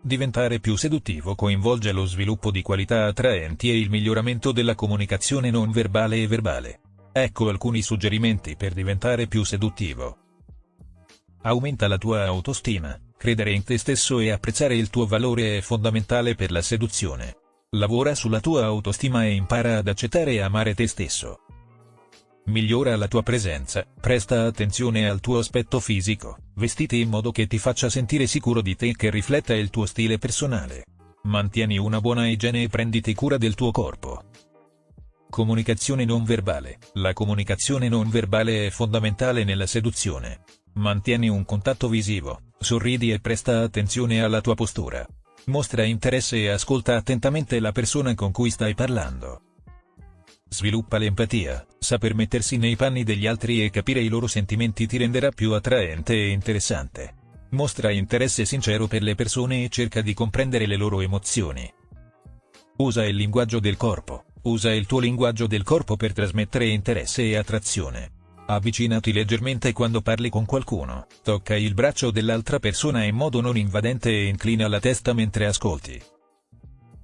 Diventare più seduttivo coinvolge lo sviluppo di qualità attraenti e il miglioramento della comunicazione non verbale e verbale. Ecco alcuni suggerimenti per diventare più seduttivo. Aumenta la tua autostima, credere in te stesso e apprezzare il tuo valore è fondamentale per la seduzione. Lavora sulla tua autostima e impara ad accettare e amare te stesso. Migliora la tua presenza, presta attenzione al tuo aspetto fisico, vestiti in modo che ti faccia sentire sicuro di te e che rifletta il tuo stile personale. Mantieni una buona igiene e prenditi cura del tuo corpo. Comunicazione non verbale. La comunicazione non verbale è fondamentale nella seduzione. Mantieni un contatto visivo, sorridi e presta attenzione alla tua postura. Mostra interesse e ascolta attentamente la persona con cui stai parlando. Sviluppa l'empatia, saper mettersi nei panni degli altri e capire i loro sentimenti ti renderà più attraente e interessante. Mostra interesse sincero per le persone e cerca di comprendere le loro emozioni. Usa il linguaggio del corpo. Usa il tuo linguaggio del corpo per trasmettere interesse e attrazione. Avvicinati leggermente quando parli con qualcuno, tocca il braccio dell'altra persona in modo non invadente e inclina la testa mentre ascolti.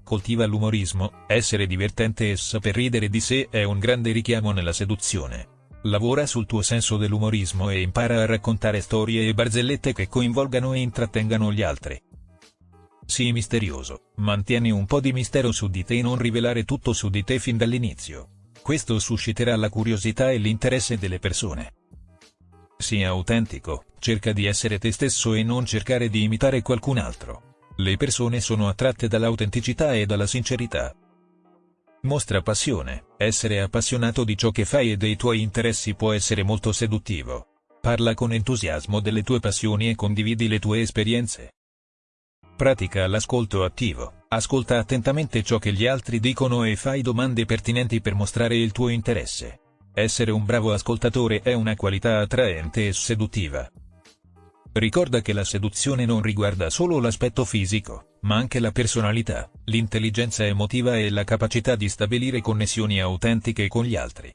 Coltiva l'umorismo, essere divertente e saper ridere di sé è un grande richiamo nella seduzione. Lavora sul tuo senso dell'umorismo e impara a raccontare storie e barzellette che coinvolgano e intrattengano gli altri. Sii misterioso, mantieni un po' di mistero su di te e non rivelare tutto su di te fin dall'inizio. Questo susciterà la curiosità e l'interesse delle persone. Sii autentico, cerca di essere te stesso e non cercare di imitare qualcun altro. Le persone sono attratte dall'autenticità e dalla sincerità. Mostra passione, essere appassionato di ciò che fai e dei tuoi interessi può essere molto seduttivo. Parla con entusiasmo delle tue passioni e condividi le tue esperienze. Pratica l'ascolto attivo, ascolta attentamente ciò che gli altri dicono e fai domande pertinenti per mostrare il tuo interesse. Essere un bravo ascoltatore è una qualità attraente e seduttiva. Ricorda che la seduzione non riguarda solo l'aspetto fisico, ma anche la personalità, l'intelligenza emotiva e la capacità di stabilire connessioni autentiche con gli altri.